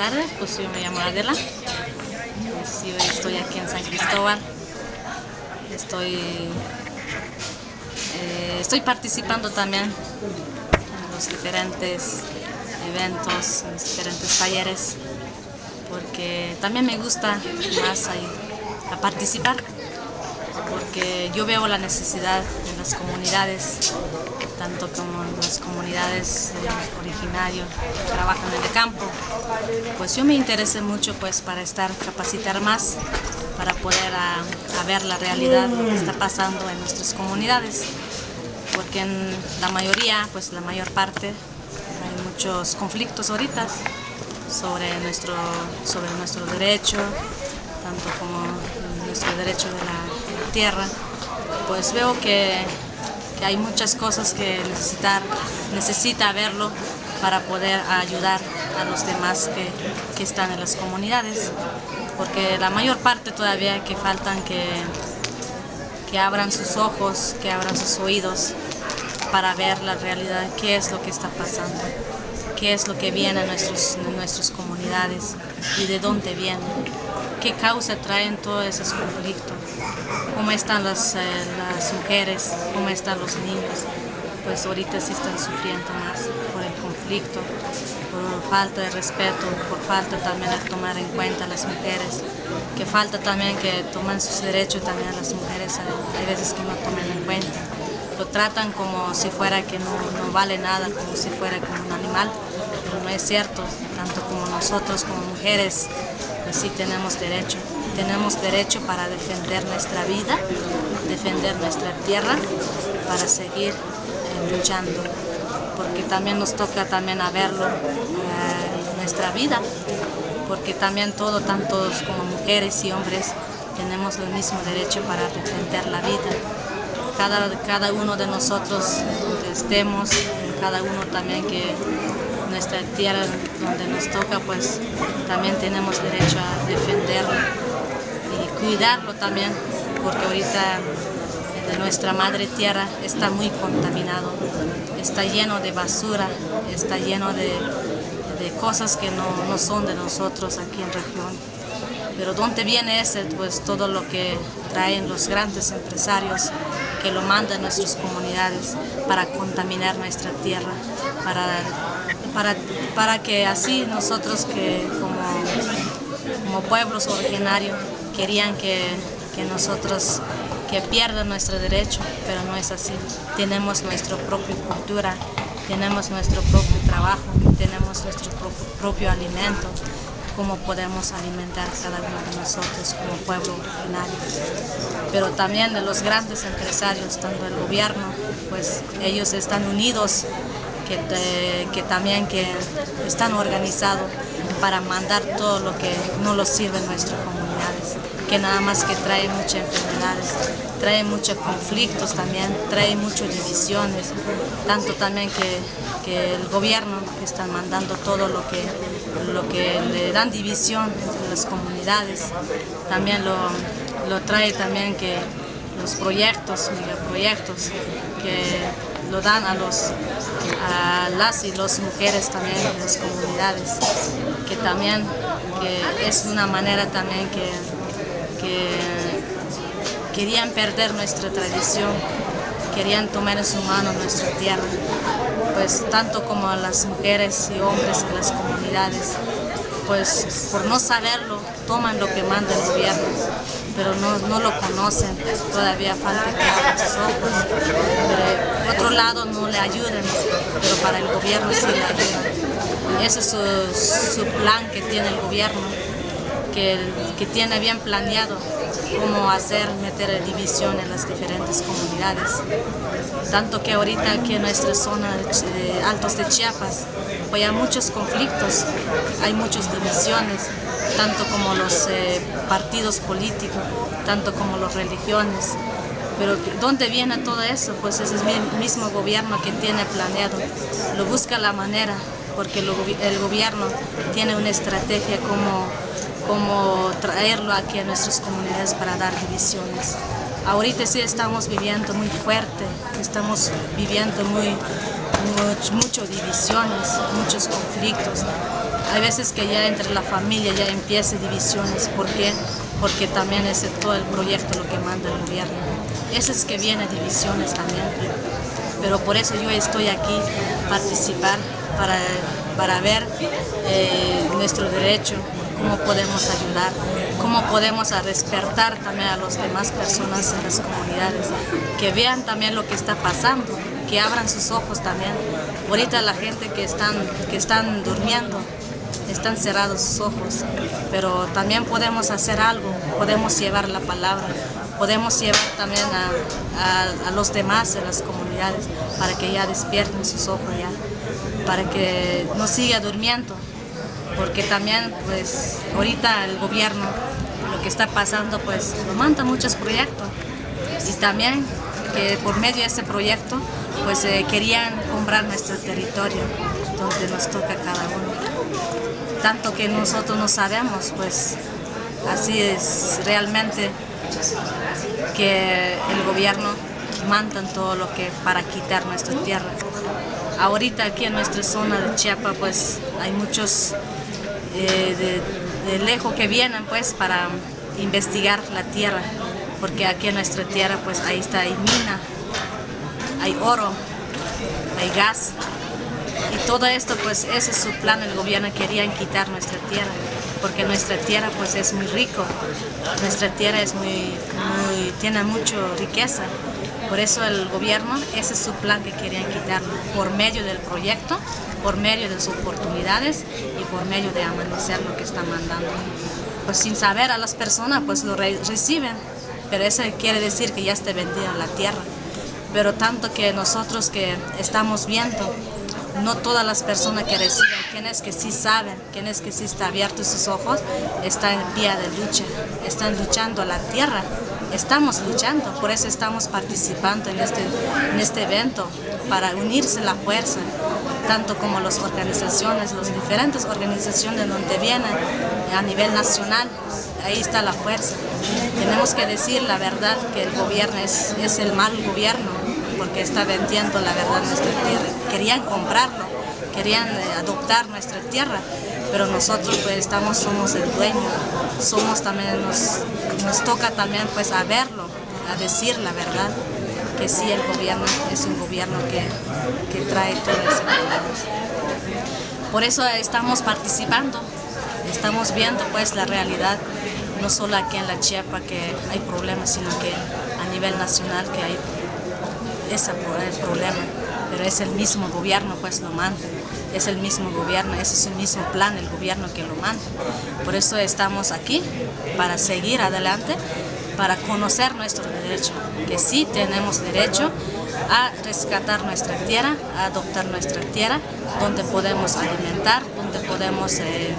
tardes, pues yo me llamo Adela, pues yo estoy aquí en San Cristóbal, estoy, eh, estoy participando también en los diferentes eventos, en los diferentes talleres, porque también me gusta más a participar, porque yo veo la necesidad en las comunidades tanto como las comunidades eh, originarios que trabajan en el campo. Pues yo me interesé mucho pues para estar, capacitar más, para poder ah, ver la realidad que está pasando en nuestras comunidades, porque en la mayoría, pues la mayor parte, hay muchos conflictos ahorita sobre nuestro, sobre nuestro derecho, tanto como nuestro derecho de la tierra, pues veo que hay muchas cosas que necesitar, necesita verlo para poder ayudar a los demás que, que, están en las comunidades, porque la mayor parte todavía que faltan que, que abran sus ojos, que abran sus oídos para ver la realidad, qué es lo que está pasando, qué es lo que viene a, nuestros, a nuestras comunidades y de dónde viene, qué causa traen todos esos conflictos. Cómo están las, eh, las mujeres, cómo están los niños, pues ahorita sí están sufriendo más por el conflicto, por falta de respeto, por falta también de tomar en cuenta a las mujeres, que falta también que tomen sus derechos también las mujeres, hay veces que no tomen en cuenta, lo tratan como si fuera que no, no vale nada, como si fuera como un animal, pero no es cierto, tanto como nosotros como mujeres, pues sí tenemos derecho. Tenemos derecho para defender nuestra vida, defender nuestra tierra, para seguir eh, luchando, porque también nos toca también a verlo eh, nuestra vida, porque también todo, tanto como mujeres y hombres, tenemos el mismo derecho para defender la vida. Cada, cada uno de nosotros, donde estemos, cada uno también que nuestra tierra donde nos toca, pues también tenemos derecho a defenderlo cuidarlo también, porque ahorita nuestra madre tierra está muy contaminado, está lleno de basura, está lleno de, de cosas que no, no, son de nosotros aquí en región. Pero ¿dónde viene ese? Pues todo lo que traen los grandes empresarios que lo mandan a nuestras comunidades para contaminar nuestra tierra, para, para, para que así nosotros que como, como pueblos originarios querían que, que ropos que pierdan nuestro derecho, pero no es así. Tenemos nuestra propia cultura, tenemos nuestro propio trabajo, tenemos nuestro propio, alimento, cómo podemos alimentar cada uno de nosotros como pueblo originario. Pero también de los grandes empresarios, tanto el gobierno, pues ellos están unidos, que, también que están organizados para mandar todo lo que no los sirve en nuestra comunidades que nada más que trae muchas enfermedades, trae muchos conflictos también, trae muchas divisiones, tanto también que, que el gobierno que están mandando todo lo que, lo que le dan división entre las comunidades, también lo, lo trae también que los proyectos, megaproyectos, que lo dan a, los, a las y las mujeres también en las comunidades, que también que es una manera también que que querían perder nuestra tradición, querían tomar en su mano nuestra tierra, pues tanto como las mujeres y hombres en las comunidades, pues por no saberlo toman lo que manda el gobierno, pero no, no lo conocen, todavía falta que abran sus ojos, pero por otro lado no le ayuden, pero para el gobierno sí le ayudan. Ese es su, su plan que tiene el gobierno, que, que tiene bien planeado cómo hacer, meter división en las diferentes comunidades. Tanto que ahorita aquí en nuestra zona de Altos de Chiapas, pues hay muchos conflictos, hay muchas divisiones, tanto como los eh, partidos políticos, tanto como las religiones. Pero ¿dónde viene todo eso? Pues es el mismo gobierno que tiene planeado, lo busca la manera, porque el gobierno tiene una estrategia como como traerlo aquí a nuestras comunidades para dar divisiones. Ahorita sí estamos viviendo muy fuerte, estamos viviendo muy, divisiones, muchos conflictos. Hay veces que ya entre la familia ya empieza divisiones. ¿Por qué? Porque también es todo el proyecto lo que manda el gobierno. Eso es que viene divisiones también. Pero por eso yo estoy aquí, participar, para, para ver eh, nuestro derecho, cómo podemos ayudar, cómo podemos despertar también a las demás personas en las comunidades, que vean también lo que está pasando, que abran sus ojos también. Ahorita la gente que están, que están durmiendo, están cerrados sus ojos, pero también podemos hacer algo, podemos llevar la palabra, podemos llevar también a, a, los demás en las comunidades para que ya despierten sus ojos ya, para que no siga durmiendo, porque también pues ahorita el gobierno lo que está pasando pues nos manda muchos proyectos y también que por medio de ese proyecto pues eh, querían comprar nuestro territorio donde nos toca cada uno. Tanto que nosotros no sabemos, pues así es realmente que el gobierno manda todo lo que para quitar nuestra tierra. Ahorita aquí en nuestra zona de Chiapas pues hay muchos eh, de, lejos que vienen pues para investigar la tierra, porque aquí en nuestra tierra pues ahí está, hay mina, hay oro, hay gas, todo esto pues ese es su plan, el gobierno querían quitar nuestra tierra, porque nuestra tierra pues es muy rico, nuestra tierra es muy, tiene mucha riqueza, por eso el gobierno, ese es su plan que querían quitarlo, por medio del proyecto, por medio de sus oportunidades y por medio de amanecer lo que están mandando. Pues sin saber a las personas, pues lo reciben, pero eso quiere decir que ya esté vendida la tierra. Pero tanto que nosotros que estamos viendo, no todas las personas que reciben, quienes que sí saben, quienes que sí están abiertos sus ojos, están en pie de lucha, están luchando la tierra. Estamos luchando, por eso estamos participando en este, en este evento, para unirse la fuerza, tanto como las organizaciones, las diferentes organizaciones donde vienen a nivel nacional, ahí está la fuerza. Tenemos que decir la verdad que el gobierno es, es el mal gobierno, porque está vendiendo la verdad nuestra tierra. Querían comprarlo, querían eh, adoptar nuestra tierra, pero nosotros pues estamos, somos el dueño, somos también, nos, toca también pues a verlo, a decir la verdad, que sí el gobierno es un gobierno que, que trae todo ese problema. Por eso estamos participando, estamos viendo pues la realidad, no solo aquí en la Chiapa que hay problemas, sino que a nivel nacional que hay ese problema, pero es el mismo gobierno pues lo manda es el mismo gobierno, ese es el mismo plan, el gobierno que lo manda. Por eso estamos aquí, para seguir adelante, para conocer nuestro derecho, que sí tenemos derecho a rescatar nuestra tierra, a adoptar nuestra tierra, donde podemos alimentar, donde podemos eh,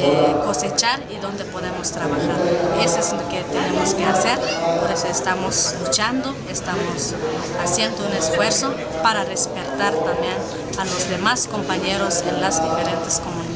eh, cosechar y donde podemos trabajar. Eso es lo que tenemos que hacer, por eso estamos luchando, estamos haciendo un esfuerzo para respetar también a los demás compañeros en las diferentes comunidades.